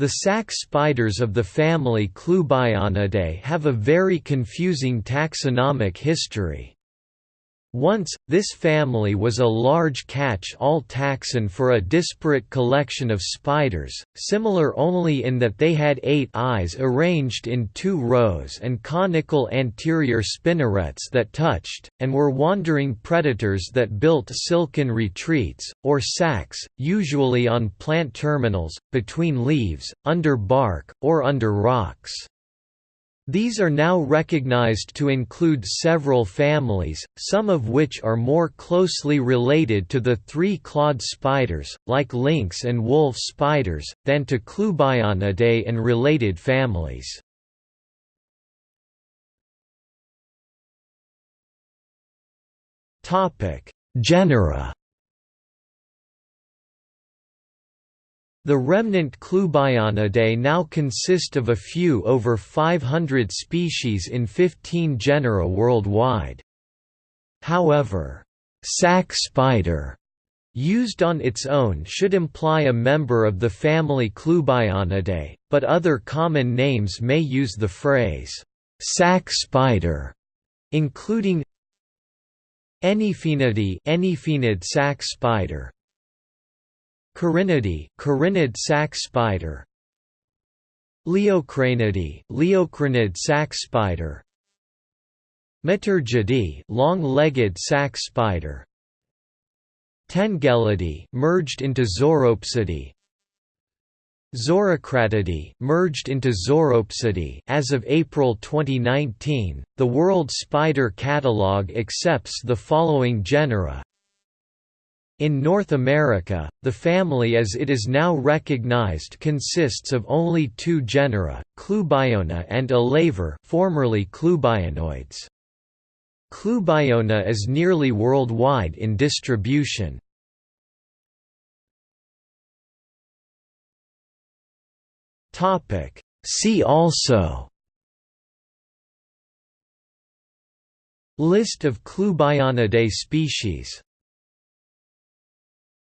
The sac spiders of the family Clubionidae have a very confusing taxonomic history. Once, this family was a large catch-all taxon for a disparate collection of spiders, similar only in that they had eight eyes arranged in two rows and conical anterior spinnerets that touched, and were wandering predators that built silken retreats, or sacs, usually on plant terminals, between leaves, under bark, or under rocks. These are now recognized to include several families, some of which are more closely related to the three-clawed spiders, like lynx and wolf spiders, than to Clubionidae and related families. Genera The remnant Clubionidae now consist of a few over 500 species in 15 genera worldwide. However, sac spider used on its own should imply a member of the family Clubionidae, but other common names may use the phrase, sac spider, including Anyphaenidae Anyphaenid sac spider, Corinnidae, Corinnid sac spider. Liocranidae, Liocranid sac spider. Miturgidae, long-legged sac spider. Tengellidae, merged into Zoropsidae. Zorocratidae, merged into Zoropsidae as of April 2019, the World Spider Catalog accepts the following genera in North America, the family as it is now recognized consists of only two genera, Clubiona and Elaver formerly Clubionoides. Clubiona is nearly worldwide in distribution. See also List of Clubionidae species